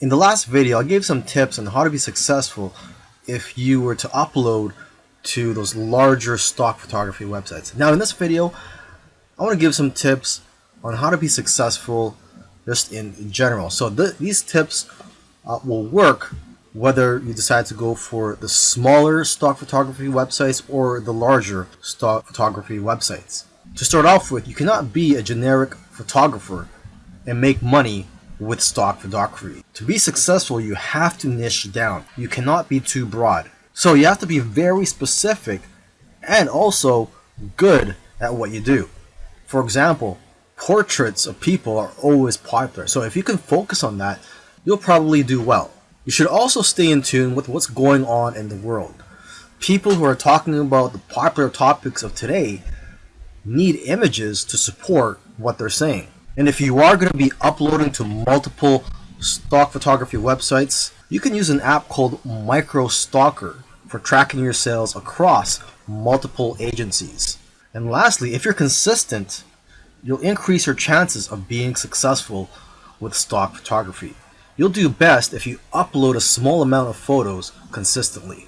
In the last video, I gave some tips on how to be successful if you were to upload to those larger stock photography websites. Now in this video, I want to give some tips on how to be successful just in general. So th these tips uh, will work whether you decide to go for the smaller stock photography websites or the larger stock photography websites. To start off with, you cannot be a generic photographer and make money with stock photography. To be successful, you have to niche down. You cannot be too broad. So you have to be very specific and also good at what you do. For example, portraits of people are always popular. So if you can focus on that, you'll probably do well. You should also stay in tune with what's going on in the world. People who are talking about the popular topics of today need images to support what they're saying. And if you are going to be uploading to multiple stock photography websites, you can use an app called MicroStalker for tracking your sales across multiple agencies. And lastly, if you're consistent, you'll increase your chances of being successful with stock photography. You'll do best if you upload a small amount of photos consistently.